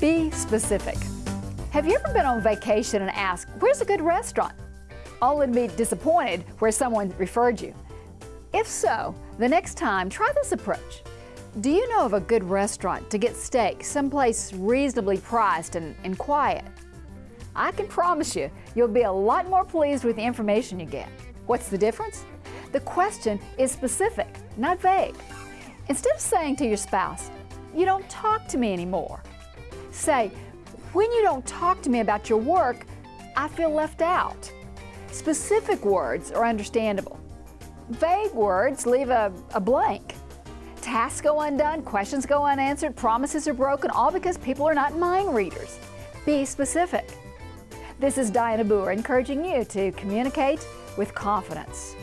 Be specific. Have you ever been on vacation and asked, where's a good restaurant? Only to be disappointed where someone referred you. If so, the next time, try this approach. Do you know of a good restaurant to get steak someplace reasonably priced and, and quiet? I can promise you, you'll be a lot more pleased with the information you get. What's the difference? The question is specific, not vague. Instead of saying to your spouse, you don't talk to me anymore, say, when you don't talk to me about your work, I feel left out. Specific words are understandable. Vague words leave a, a blank. Tasks go undone, questions go unanswered, promises are broken, all because people are not mind readers. Be specific. This is Dianna Booher encouraging you to communicate with confidence.